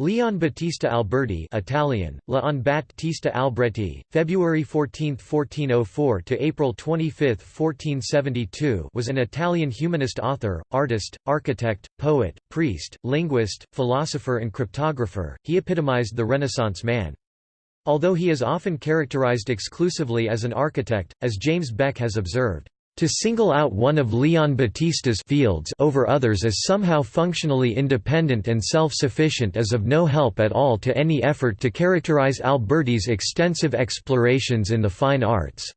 Leon Battista Alberti Italian, Leon Battista Alberti, February 14, 1404 to April 25, 1472 was an Italian humanist author, artist, architect, poet, priest, linguist, philosopher and cryptographer, he epitomized the Renaissance man. Although he is often characterized exclusively as an architect, as James Beck has observed, to single out one of Leon Battista's fields over others as somehow functionally independent and self-sufficient is of no help at all to any effort to characterize Alberti's extensive explorations in the fine arts.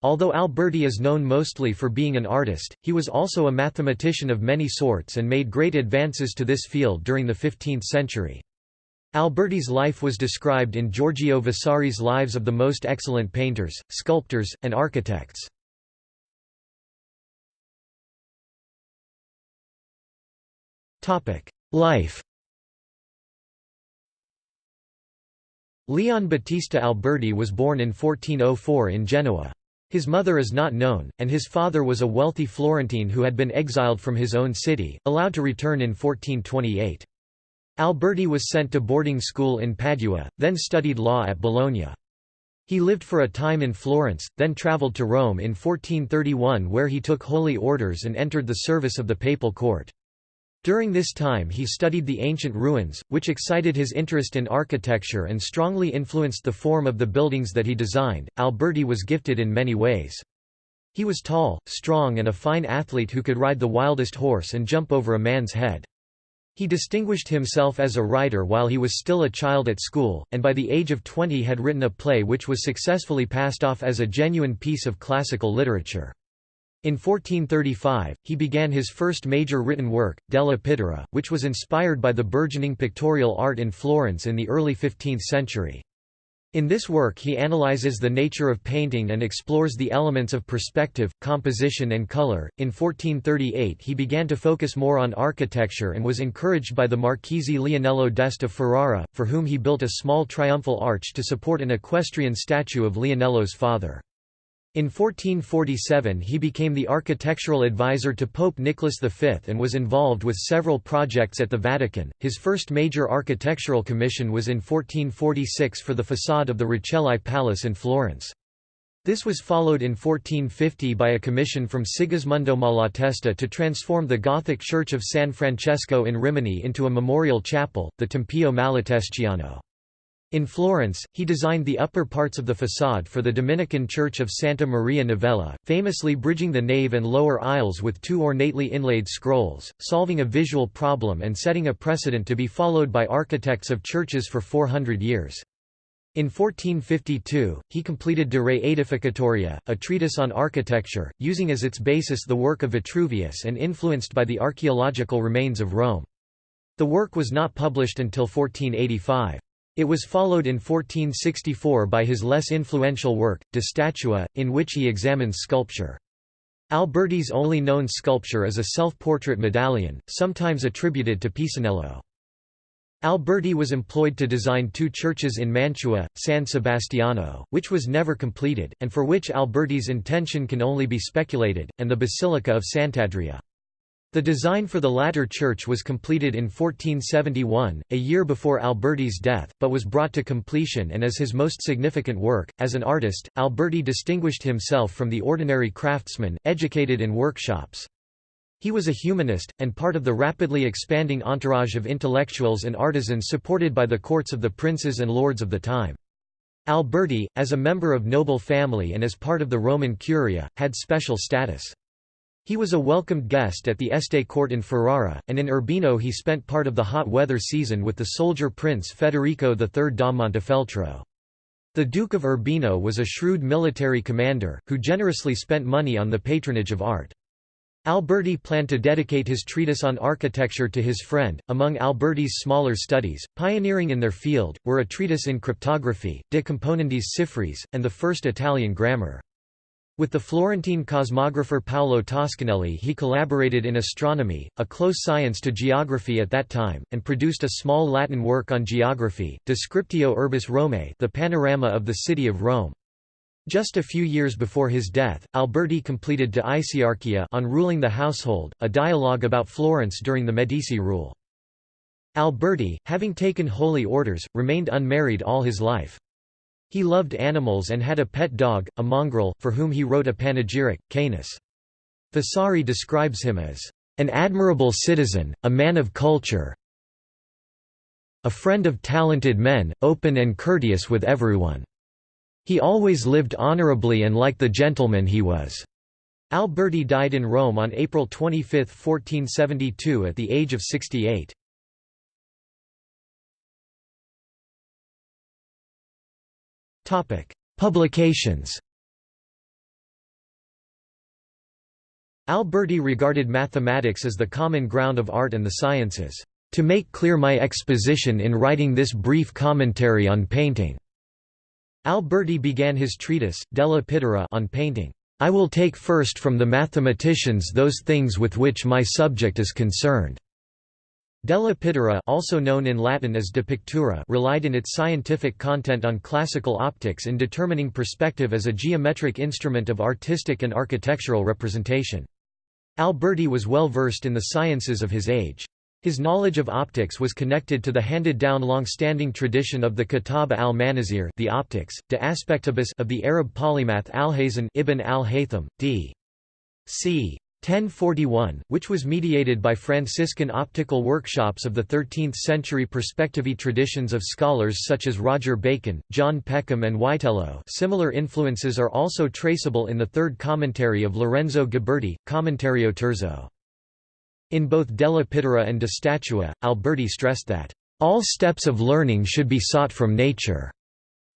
Although Alberti is known mostly for being an artist, he was also a mathematician of many sorts and made great advances to this field during the 15th century. Alberti's life was described in Giorgio Vasari's Lives of the Most Excellent Painters, Sculptors, and Architects. Life Leon Battista Alberti was born in 1404 in Genoa. His mother is not known, and his father was a wealthy Florentine who had been exiled from his own city, allowed to return in 1428. Alberti was sent to boarding school in Padua, then studied law at Bologna. He lived for a time in Florence, then travelled to Rome in 1431 where he took holy orders and entered the service of the papal court. During this time he studied the ancient ruins, which excited his interest in architecture and strongly influenced the form of the buildings that he designed. Alberti was gifted in many ways. He was tall, strong and a fine athlete who could ride the wildest horse and jump over a man's head. He distinguished himself as a writer while he was still a child at school, and by the age of 20 had written a play which was successfully passed off as a genuine piece of classical literature. In 1435, he began his first major written work, Della Pittura, which was inspired by the burgeoning pictorial art in Florence in the early 15th century. In this work he analyzes the nature of painting and explores the elements of perspective, composition and color. In 1438 he began to focus more on architecture and was encouraged by the Marchese Leonello d'Este Ferrara, for whom he built a small triumphal arch to support an equestrian statue of Leonello's father. In 1447 he became the architectural advisor to Pope Nicholas V and was involved with several projects at the Vatican. His first major architectural commission was in 1446 for the façade of the Rucellai Palace in Florence. This was followed in 1450 by a commission from Sigismondo Malatesta to transform the Gothic church of San Francesco in Rimini into a memorial chapel, the Tempio Malatestiano. In Florence, he designed the upper parts of the façade for the Dominican Church of Santa Maria Novella, famously bridging the nave and lower aisles with two ornately inlaid scrolls, solving a visual problem and setting a precedent to be followed by architects of churches for 400 years. In 1452, he completed De Re Aedificatoria, a treatise on architecture, using as its basis the work of Vitruvius and influenced by the archaeological remains of Rome. The work was not published until 1485. It was followed in 1464 by his less influential work, De Statua, in which he examines sculpture. Alberti's only known sculpture is a self-portrait medallion, sometimes attributed to Pisanello. Alberti was employed to design two churches in Mantua, San Sebastiano, which was never completed, and for which Alberti's intention can only be speculated, and the Basilica of Sant'Andrea. The design for the latter church was completed in 1471, a year before Alberti's death, but was brought to completion and is his most significant work. As an artist, Alberti distinguished himself from the ordinary craftsman, educated in workshops. He was a humanist, and part of the rapidly expanding entourage of intellectuals and artisans supported by the courts of the princes and lords of the time. Alberti, as a member of noble family and as part of the Roman Curia, had special status. He was a welcomed guest at the Este court in Ferrara, and in Urbino he spent part of the hot weather season with the soldier prince Federico III da Montefeltro. The Duke of Urbino was a shrewd military commander, who generously spent money on the patronage of art. Alberti planned to dedicate his treatise on architecture to his friend. Among Alberti's smaller studies, pioneering in their field, were a treatise in cryptography, De Componendis Cifris, and the first Italian grammar. With the Florentine cosmographer Paolo Toscanelli he collaborated in astronomy, a close science to geography at that time, and produced a small Latin work on geography, Descriptio Urbis Romae the panorama of the city of Rome. Just a few years before his death, Alberti completed De Iciarchia on ruling the household, a dialogue about Florence during the Medici rule. Alberti, having taken holy orders, remained unmarried all his life. He loved animals and had a pet dog, a mongrel, for whom he wrote a panegyric, Canis. Vasari describes him as an admirable citizen, a man of culture, a friend of talented men, open and courteous with everyone. He always lived honorably and like the gentleman he was. Alberti died in Rome on April 25, 1472 at the age of 68. Publications Alberti regarded mathematics as the common ground of art and the sciences. To make clear my exposition in writing this brief commentary on painting. Alberti began his treatise, Della Pittura on painting. I will take first from the mathematicians those things with which my subject is concerned. Della Pittura also known in Latin as De Pictura relied in its scientific content on classical optics in determining perspective as a geometric instrument of artistic and architectural representation. Alberti was well versed in the sciences of his age. His knowledge of optics was connected to the handed-down long-standing tradition of the Kitab al-Manazir the optics, de aspectibus of the Arab polymath Alhazen ibn al-Haytham, d. c. 1041, which was mediated by Franciscan optical workshops of the 13th-century perspectivy traditions of scholars such as Roger Bacon, John Peckham and Witello similar influences are also traceable in the third commentary of Lorenzo Ghiberti, Commentario Terzo. In both Della Pittura and De Statua, Alberti stressed that, "...all steps of learning should be sought from nature."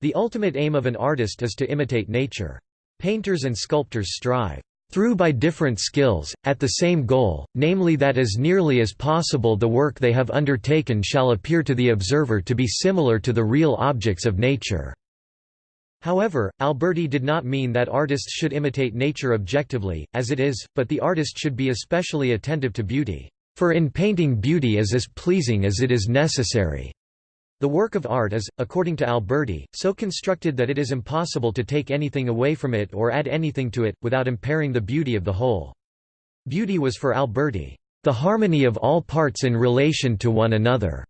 The ultimate aim of an artist is to imitate nature. Painters and sculptors strive through by different skills, at the same goal, namely that as nearly as possible the work they have undertaken shall appear to the observer to be similar to the real objects of nature." However, Alberti did not mean that artists should imitate nature objectively, as it is, but the artist should be especially attentive to beauty. For in painting beauty is as pleasing as it is necessary. The work of art is, according to Alberti, so constructed that it is impossible to take anything away from it or add anything to it, without impairing the beauty of the whole. Beauty was for Alberti, the harmony of all parts in relation to one another,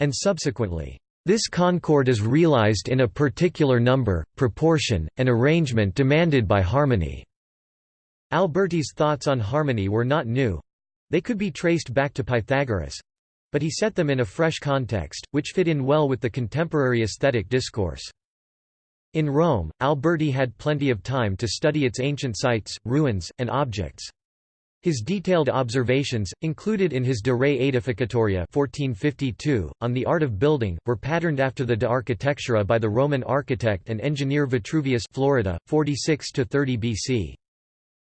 and subsequently, this concord is realized in a particular number, proportion, and arrangement demanded by harmony. Alberti's thoughts on harmony were not new. They could be traced back to Pythagoras. But he set them in a fresh context, which fit in well with the contemporary aesthetic discourse. In Rome, Alberti had plenty of time to study its ancient sites, ruins, and objects. His detailed observations, included in his De Re Aedificatoria 1452, on the art of building, were patterned after the De Architectura by the Roman architect and engineer Vitruvius Florida, 46–30 BC.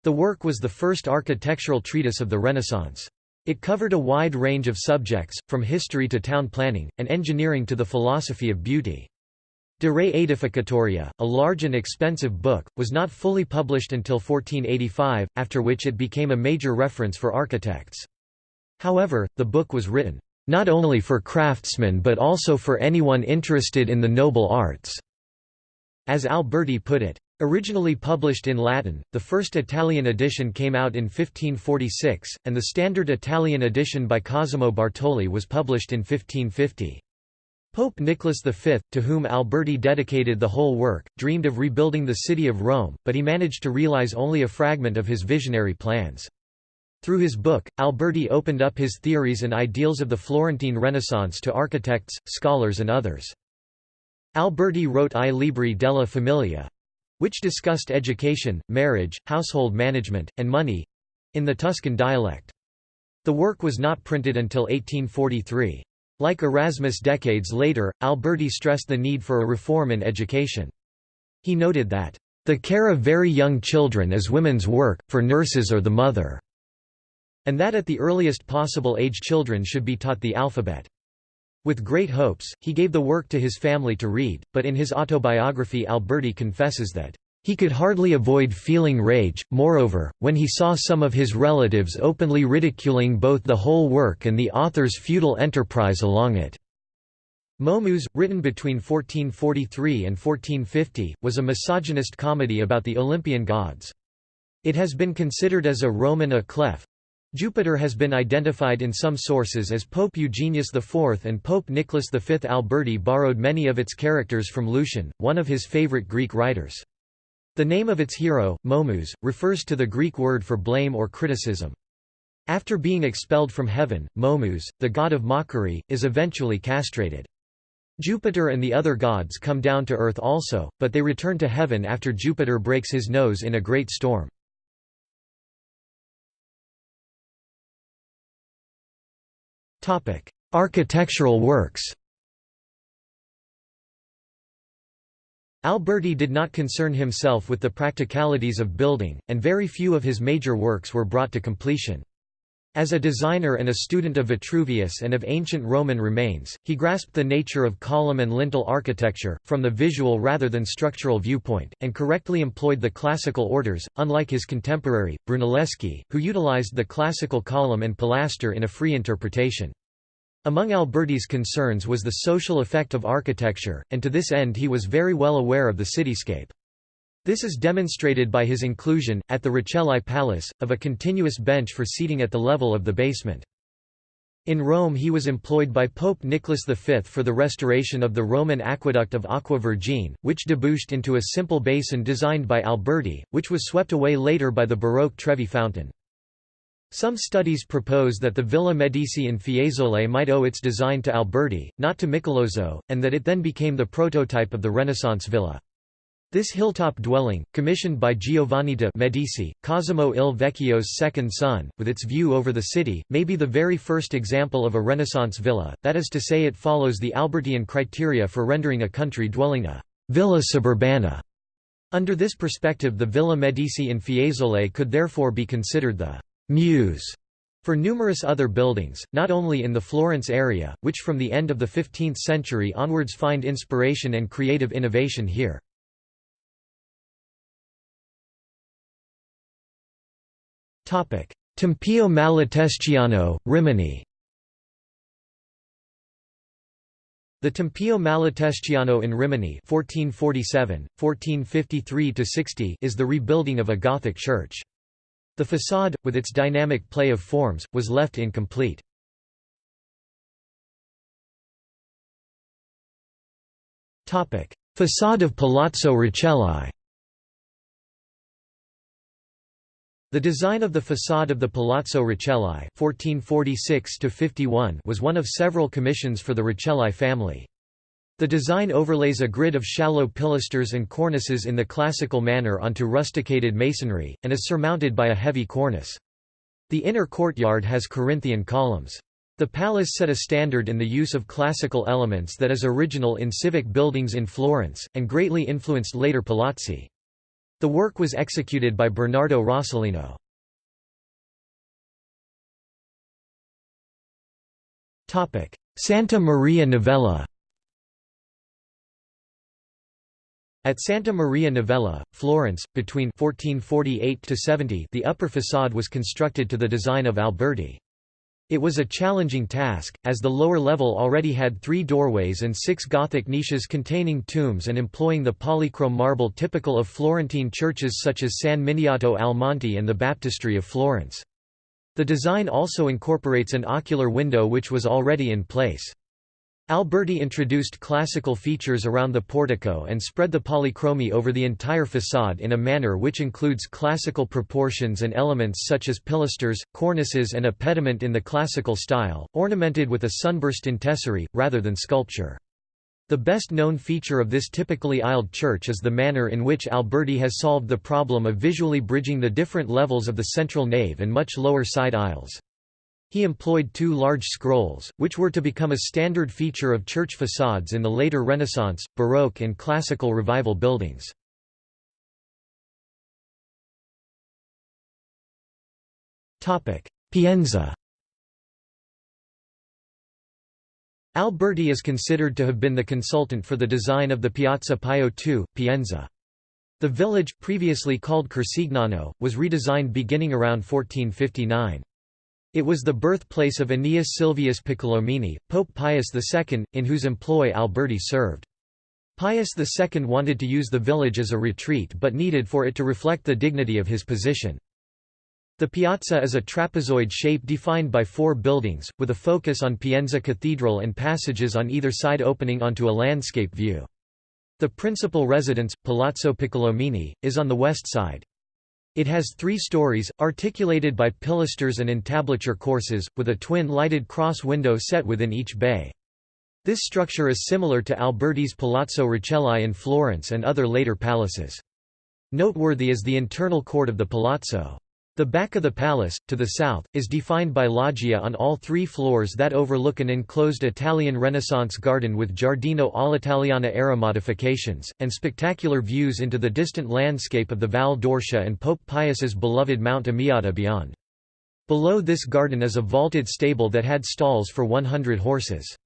The work was the first architectural treatise of the Renaissance. It covered a wide range of subjects, from history to town planning, and engineering to the philosophy of beauty. De Re Aedificatoria, a large and expensive book, was not fully published until 1485, after which it became a major reference for architects. However, the book was written, "...not only for craftsmen but also for anyone interested in the noble arts." As Alberti put it, Originally published in Latin, the first Italian edition came out in 1546, and the standard Italian edition by Cosimo Bartoli was published in 1550. Pope Nicholas V, to whom Alberti dedicated the whole work, dreamed of rebuilding the city of Rome, but he managed to realize only a fragment of his visionary plans. Through his book, Alberti opened up his theories and ideals of the Florentine Renaissance to architects, scholars and others. Alberti wrote I Libri della Famiglia, which discussed education, marriage, household management, and money—in the Tuscan dialect. The work was not printed until 1843. Like Erasmus decades later, Alberti stressed the need for a reform in education. He noted that, "...the care of very young children is women's work, for nurses or the mother," and that at the earliest possible age children should be taught the alphabet. With great hopes, he gave the work to his family to read, but in his autobiography Alberti confesses that he could hardly avoid feeling rage, moreover, when he saw some of his relatives openly ridiculing both the whole work and the author's futile enterprise along it. Momus, written between 1443 and 1450, was a misogynist comedy about the Olympian gods. It has been considered as a roman à clef, Jupiter has been identified in some sources as Pope Eugenius IV and Pope Nicholas V. Alberti borrowed many of its characters from Lucian, one of his favorite Greek writers. The name of its hero, Momus, refers to the Greek word for blame or criticism. After being expelled from heaven, Momus, the god of mockery, is eventually castrated. Jupiter and the other gods come down to earth also, but they return to heaven after Jupiter breaks his nose in a great storm. Architectural works Alberti did not concern himself with the practicalities of building, and very few of his major works were brought to completion. As a designer and a student of Vitruvius and of ancient Roman remains, he grasped the nature of column and lintel architecture, from the visual rather than structural viewpoint, and correctly employed the classical orders, unlike his contemporary, Brunelleschi, who utilized the classical column and pilaster in a free interpretation. Among Alberti's concerns was the social effect of architecture, and to this end he was very well aware of the cityscape. This is demonstrated by his inclusion, at the Rucellai Palace, of a continuous bench for seating at the level of the basement. In Rome he was employed by Pope Nicholas V for the restoration of the Roman aqueduct of Aqua Vergine, which debouched into a simple basin designed by Alberti, which was swept away later by the Baroque Trevi fountain. Some studies propose that the Villa Medici in Fiesole might owe its design to Alberti, not to Michelozzo, and that it then became the prototype of the Renaissance villa. This hilltop dwelling, commissioned by Giovanni de' Medici, Cosimo il Vecchio's second son, with its view over the city, may be the very first example of a Renaissance villa, that is to say it follows the Albertian criteria for rendering a country dwelling a «villa suburbana». Under this perspective the Villa Medici in Fiesole could therefore be considered the muse for numerous other buildings, not only in the Florence area, which from the end of the 15th century onwards find inspiration and creative innovation here. Tempio Malatestiano, Rimini The Tempio Malatestiano in Rimini 1447, 1453 is the rebuilding of a Gothic church. The façade, with its dynamic play of forms, was left incomplete. Façade of Palazzo Rucellai The design of the façade of the Palazzo Rucellai was one of several commissions for the Rucellai family. The design overlays a grid of shallow pilasters and cornices in the classical manner onto rusticated masonry, and is surmounted by a heavy cornice. The inner courtyard has Corinthian columns. The palace set a standard in the use of classical elements that is original in civic buildings in Florence, and greatly influenced later palazzi. The work was executed by Bernardo Rossellino. Santa Maria Novella At Santa Maria Novella, Florence, between 1448–70 the upper façade was constructed to the design of Alberti. It was a challenging task, as the lower level already had three doorways and six Gothic niches containing tombs and employing the polychrome marble typical of Florentine churches such as San Miniato al Monte and the Baptistery of Florence. The design also incorporates an ocular window which was already in place. Alberti introduced classical features around the portico and spread the polychromy over the entire façade in a manner which includes classical proportions and elements such as pilasters, cornices and a pediment in the classical style, ornamented with a sunburst in tesserae, rather than sculpture. The best known feature of this typically aisled church is the manner in which Alberti has solved the problem of visually bridging the different levels of the central nave and much lower side aisles. He employed two large scrolls, which were to become a standard feature of church facades in the later Renaissance, Baroque and Classical Revival buildings. Pienza Alberti is considered to have been the consultant for the design of the Piazza Pio II, Pienza. The village, previously called Corsignano, was redesigned beginning around 1459. It was the birthplace of Aeneas Silvius Piccolomini, Pope Pius II, in whose employ Alberti served. Pius II wanted to use the village as a retreat but needed for it to reflect the dignity of his position. The piazza is a trapezoid shape defined by four buildings, with a focus on Pienza Cathedral and passages on either side opening onto a landscape view. The principal residence, Palazzo Piccolomini, is on the west side. It has three stories, articulated by pilasters and entablature courses, with a twin lighted cross window set within each bay. This structure is similar to Alberti's Palazzo Rucellai in Florence and other later palaces. Noteworthy is the internal court of the palazzo. The back of the palace, to the south, is defined by loggia on all three floors that overlook an enclosed Italian Renaissance garden with Giardino all'Italiana era modifications, and spectacular views into the distant landscape of the Val d'Orcia and Pope Pius's beloved Mount Amiata beyond. Below this garden is a vaulted stable that had stalls for 100 horses.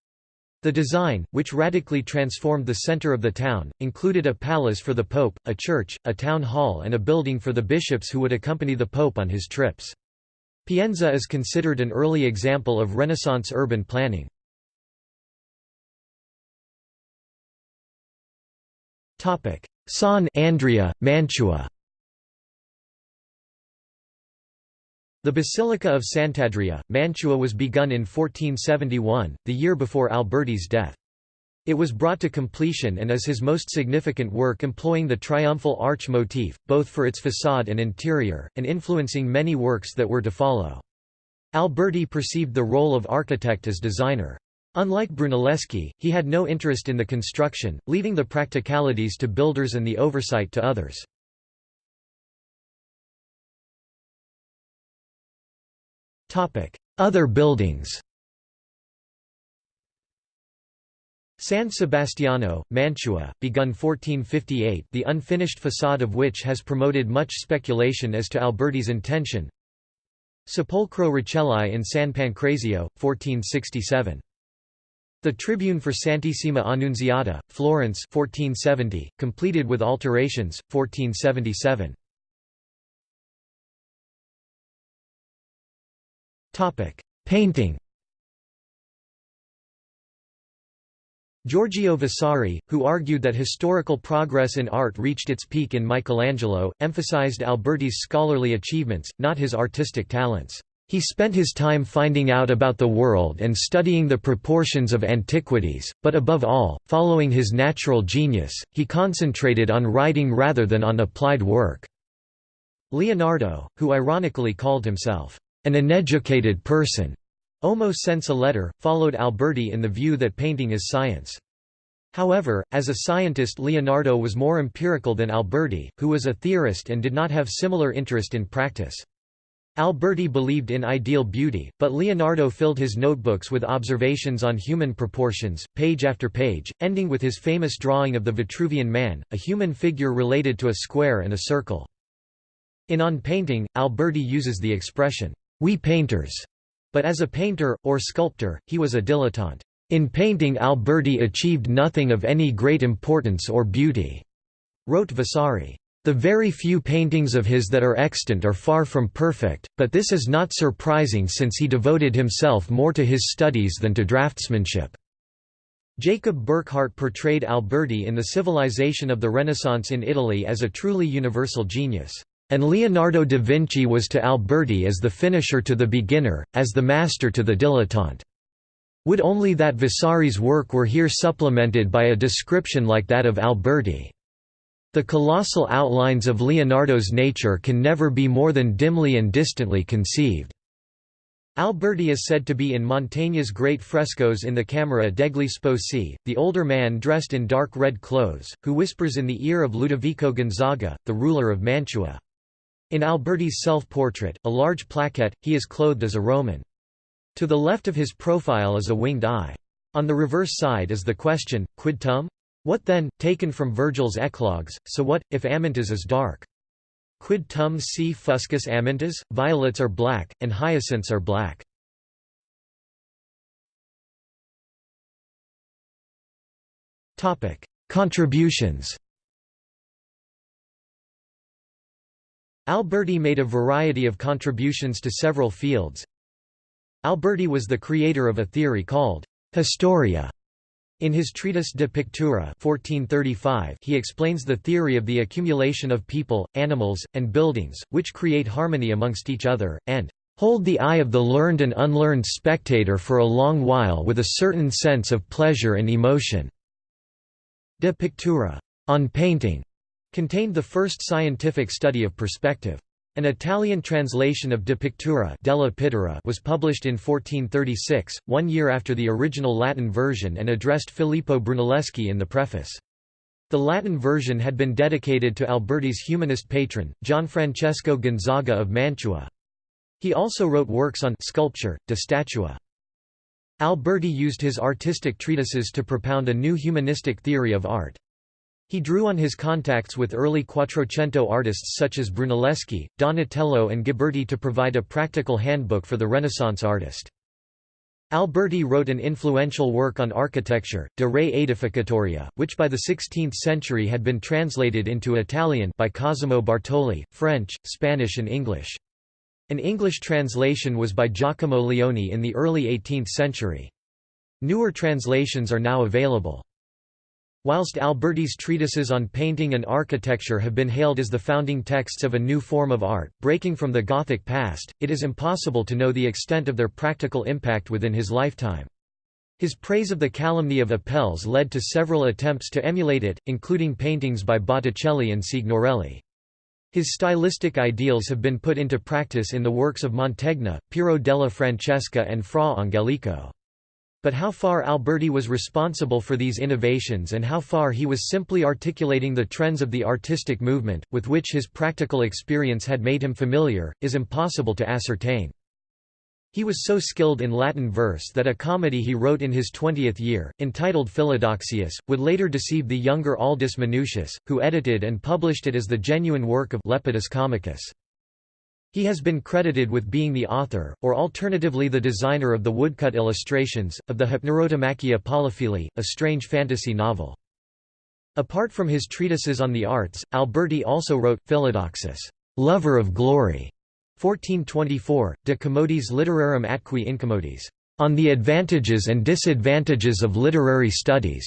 The design, which radically transformed the center of the town, included a palace for the pope, a church, a town hall and a building for the bishops who would accompany the pope on his trips. Pienza is considered an early example of Renaissance urban planning. San Andrea, Mantua The Basilica of Sant'Andrea, Mantua was begun in 1471, the year before Alberti's death. It was brought to completion and is his most significant work employing the triumphal arch motif, both for its facade and interior, and influencing many works that were to follow. Alberti perceived the role of architect as designer. Unlike Brunelleschi, he had no interest in the construction, leaving the practicalities to builders and the oversight to others. Other buildings San Sebastiano, Mantua, begun 1458 the unfinished facade of which has promoted much speculation as to Alberti's intention Sepolcro Rucellai in San Pancrazio, 1467. The Tribune for Santissima Annunziata, Florence 1470, completed with alterations, 1477. Painting Giorgio Vasari, who argued that historical progress in art reached its peak in Michelangelo, emphasized Alberti's scholarly achievements, not his artistic talents. He spent his time finding out about the world and studying the proportions of antiquities, but above all, following his natural genius, he concentrated on writing rather than on applied work. Leonardo, who ironically called himself an uneducated person. Omo a letter, followed Alberti in the view that painting is science. However, as a scientist Leonardo was more empirical than Alberti, who was a theorist and did not have similar interest in practice. Alberti believed in ideal beauty, but Leonardo filled his notebooks with observations on human proportions, page after page, ending with his famous drawing of the Vitruvian Man, a human figure related to a square and a circle. In On Painting, Alberti uses the expression, we painters, but as a painter, or sculptor, he was a dilettante. In painting Alberti achieved nothing of any great importance or beauty, wrote Vasari. The very few paintings of his that are extant are far from perfect, but this is not surprising since he devoted himself more to his studies than to draftsmanship. Jacob Burckhardt portrayed Alberti in the civilization of the Renaissance in Italy as a truly universal genius. And Leonardo da Vinci was to Alberti as the finisher to the beginner, as the master to the dilettante. Would only that Vasari's work were here supplemented by a description like that of Alberti. The colossal outlines of Leonardo's nature can never be more than dimly and distantly conceived. Alberti is said to be in Mantegna's great frescoes in the Camera degli Sposi, the older man dressed in dark red clothes, who whispers in the ear of Ludovico Gonzaga, the ruler of Mantua. In Alberti's self-portrait, a large plaquette, he is clothed as a Roman. To the left of his profile is a winged eye. On the reverse side is the question, quid tum? What then, taken from Virgil's Eclogues, so what, if Amyntas is dark? Quid tum si fuscus Amyntas? Violets are black, and hyacinths are black. Contributions Alberti made a variety of contributions to several fields. Alberti was the creator of a theory called «historia», In his treatise De Pictura 1435 he explains the theory of the accumulation of people, animals, and buildings, which create harmony amongst each other, and hold the eye of the learned and unlearned spectator for a long while with a certain sense of pleasure and emotion." De Pictura on painting contained the first scientific study of perspective. An Italian translation of De Pictura della Pittura was published in 1436, one year after the original Latin version and addressed Filippo Brunelleschi in the preface. The Latin version had been dedicated to Alberti's humanist patron, Gianfrancesco Gonzaga of Mantua. He also wrote works on sculpture, de statua. Alberti used his artistic treatises to propound a new humanistic theory of art. He drew on his contacts with early Quattrocento artists such as Brunelleschi, Donatello and Ghiberti to provide a practical handbook for the Renaissance artist. Alberti wrote an influential work on architecture, De Re Aedificatoria, which by the 16th century had been translated into Italian by Cosimo Bartoli, French, Spanish and English. An English translation was by Giacomo Leone in the early 18th century. Newer translations are now available. Whilst Alberti's treatises on painting and architecture have been hailed as the founding texts of a new form of art, breaking from the Gothic past, it is impossible to know the extent of their practical impact within his lifetime. His praise of the calumny of Apelles led to several attempts to emulate it, including paintings by Botticelli and Signorelli. His stylistic ideals have been put into practice in the works of Mantegna, Piero della Francesca and Fra Angelico. But how far Alberti was responsible for these innovations and how far he was simply articulating the trends of the artistic movement, with which his practical experience had made him familiar, is impossible to ascertain. He was so skilled in Latin verse that a comedy he wrote in his twentieth year, entitled Philodoxius, would later deceive the younger Aldus Manutius, who edited and published it as the genuine work of Lepidus Comicus. He has been credited with being the author, or alternatively the designer of the woodcut illustrations, of the Hypnerotomachia Polyphili, a strange fantasy novel. Apart from his treatises on the arts, Alberti also wrote, Philodoxus, lover of glory, 1424, De Commodis Litterarum Atque Incommodis, on the advantages and disadvantages of literary studies,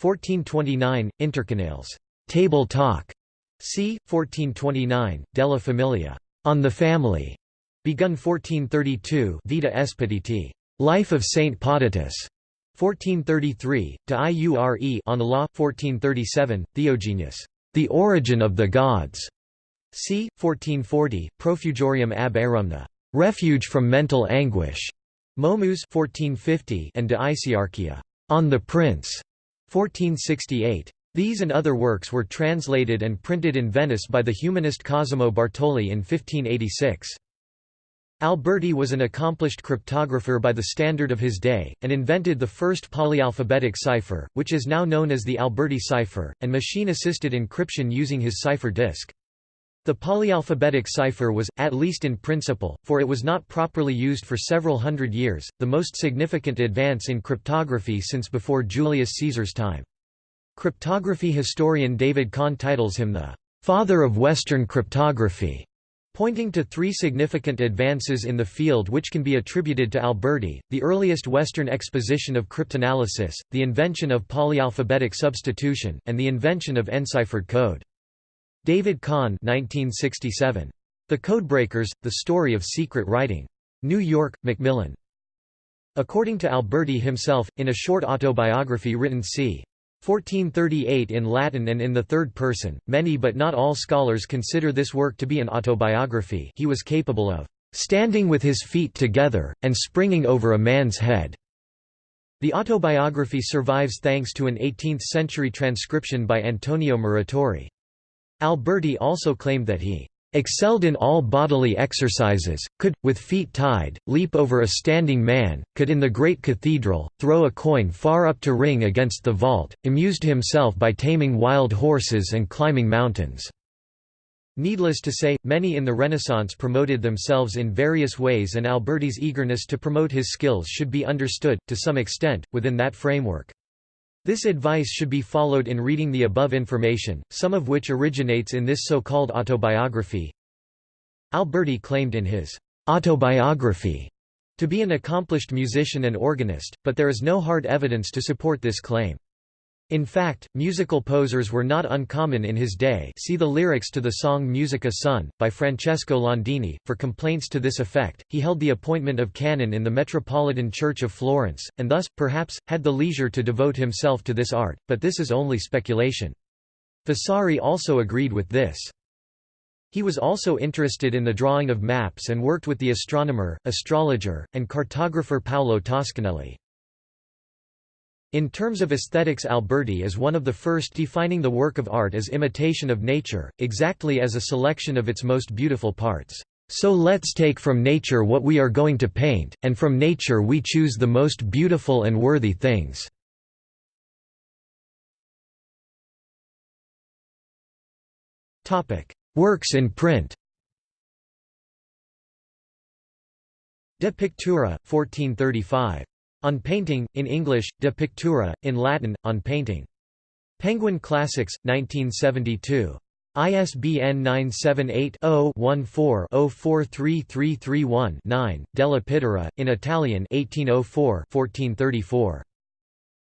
1429, Intercenales, Table Talk, c. 1429, Della Famiglia, on the Family, begun 1432 Vita Expediti, Life of Saint Potitus, 1433, De Iure on the Law, 1437, Theogenius, The Origin of the Gods, c. 1440, Profugorium ab Erumna, Refuge from Mental Anguish, Momus 1450, and De Iciarchia, On the Prince, 1468. These and other works were translated and printed in Venice by the humanist Cosimo Bartoli in 1586. Alberti was an accomplished cryptographer by the standard of his day, and invented the first polyalphabetic cipher, which is now known as the Alberti cipher, and machine-assisted encryption using his cipher disk. The polyalphabetic cipher was, at least in principle, for it was not properly used for several hundred years, the most significant advance in cryptography since before Julius Caesar's time. Cryptography historian David Kahn titles him the father of Western cryptography, pointing to three significant advances in the field which can be attributed to Alberti, the earliest Western exposition of cryptanalysis, the invention of polyalphabetic substitution, and the invention of enciphered code. David Kahn 1967. The Codebreakers, The Story of Secret Writing. New York, Macmillan. According to Alberti himself, in a short autobiography written c. 1438 in Latin and in the third person, many but not all scholars consider this work to be an autobiography he was capable of "...standing with his feet together, and springing over a man's head." The autobiography survives thanks to an 18th-century transcription by Antonio Muratori. Alberti also claimed that he excelled in all bodily exercises, could, with feet tied, leap over a standing man, could in the great cathedral, throw a coin far up to ring against the vault, amused himself by taming wild horses and climbing mountains." Needless to say, many in the Renaissance promoted themselves in various ways and Alberti's eagerness to promote his skills should be understood, to some extent, within that framework. This advice should be followed in reading the above information, some of which originates in this so-called autobiography. Alberti claimed in his autobiography to be an accomplished musician and organist, but there is no hard evidence to support this claim. In fact, musical posers were not uncommon in his day see the lyrics to the song Musica Son, by Francesco Landini. For complaints to this effect, he held the appointment of canon in the Metropolitan Church of Florence, and thus, perhaps, had the leisure to devote himself to this art, but this is only speculation. Vasari also agreed with this. He was also interested in the drawing of maps and worked with the astronomer, astrologer, and cartographer Paolo Toscanelli. In terms of aesthetics Alberti is one of the first defining the work of art as imitation of nature, exactly as a selection of its most beautiful parts. So let's take from nature what we are going to paint, and from nature we choose the most beautiful and worthy things. Works in print De Pictura, 1435. On Painting, in English, De Pictura, in Latin, On Painting. Penguin Classics, 1972. ISBN 978-0-14-043331-9, Della in Italian 1804-1434.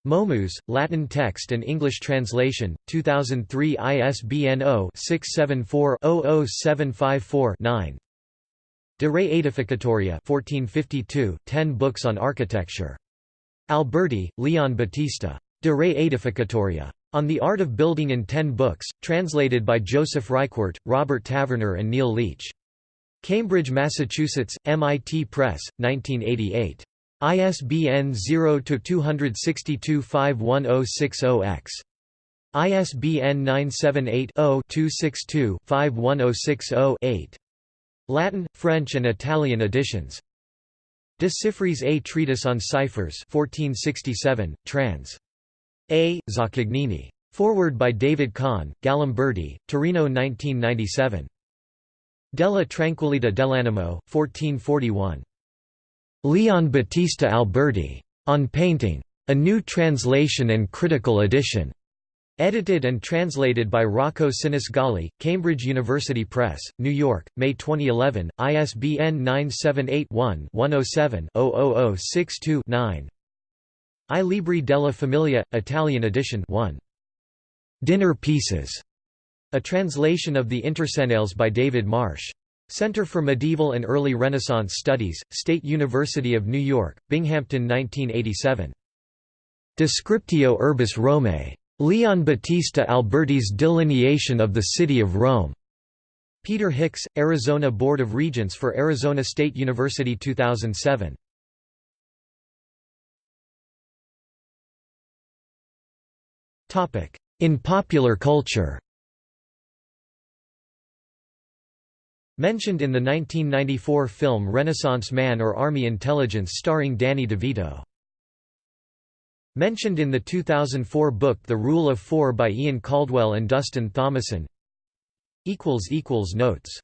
Momus, Latin text and English translation, 2003 ISBN 0-674-00754-9. De Re Aedificatoria 1452, 10 books on architecture. Alberti, Leon Battista. De Re Aedificatoria. On the Art of Building in 10 books, translated by Joseph Rykwert, Robert Taverner and Neil Leach. Cambridge, Massachusetts, MIT Press, 1988. ISBN 0-262-51060-X. ISBN 978 0 262 51060 8. Latin, French and Italian editions. De A Treatise on Ciphers 1467, trans. A. Zaccagnini. Foreword by David Kahn, Galimberti, Torino 1997. Della Tranquillità dell'Animo, 1441. Leon Battista Alberti. On Painting. A New Translation and Critical Edition. Edited and translated by Rocco Sinisgalli, Cambridge University Press, New York, May 2011, ISBN 978-1-107-00062-9 I Libri della Famiglia, Italian edition 1. Dinner Pieces, a translation of the Intercenales by David Marsh. Center for Medieval and Early Renaissance Studies, State University of New York, Binghamton 1987. Descriptio Urbis Romae. Leon Battista Alberti's delineation of the city of Rome. Peter Hicks, Arizona Board of Regents for Arizona State University 2007. Topic: In popular culture Mentioned in the 1994 film Renaissance Man or Army Intelligence starring Danny DeVito. Mentioned in the 2004 book The Rule of Four by Ian Caldwell and Dustin Thomason. Notes